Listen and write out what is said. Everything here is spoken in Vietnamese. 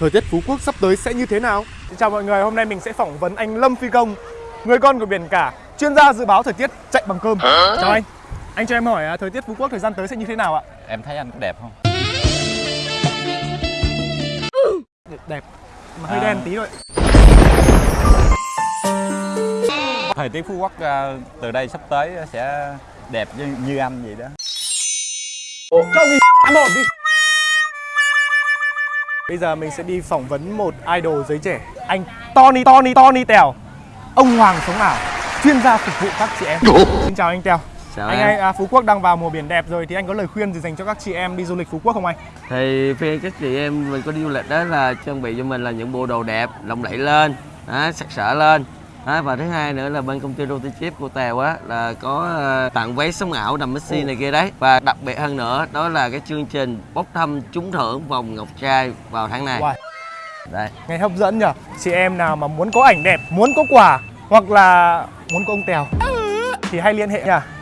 Thời tiết Phú Quốc sắp tới sẽ như thế nào? Xin chào mọi người, hôm nay mình sẽ phỏng vấn anh Lâm Phi Công Người con của biển cả, chuyên gia dự báo thời tiết chạy bằng cơm Chào anh Anh cho em hỏi à, thời tiết Phú Quốc thời gian tới sẽ như thế nào ạ? Em thấy anh có đẹp không? Đẹp, mà hơi À. đen tí thôi Thời tiết Phú Quốc à, từ đây sắp tới sẽ đẹp như, như anh vậy đó Cho ông đi một đi Bây giờ mình sẽ đi phỏng vấn một idol giới trẻ Anh Tony Tony Tony Tèo Ông Hoàng sống ảo Chuyên gia phục vụ các chị em Xin chào anh Tèo Chào Anh em. ơi, à, Phú Quốc đang vào mùa biển đẹp rồi Thì anh có lời khuyên gì dành cho các chị em đi du lịch Phú Quốc không anh? Thì phiên các chị em mình có đi du lịch đó là chuẩn bị cho mình là những bộ đồ đẹp, lộng lẫy lên, đó, sặc sỡ lên. Đó, và thứ hai nữa là bên công ty Roti Chip của Tèo á là có ờ, tặng vé sống ảo nằm Messi này kia đấy. Và đặc biệt hơn nữa đó là cái chương trình bốc thăm trúng thưởng vòng ngọc trai vào tháng này. Wow. Đây. Nghe hấp dẫn nhỉ Chị em nào mà muốn có ảnh đẹp, muốn có quà Hoặc là muốn có ông Tèo Thì hay liên hệ nha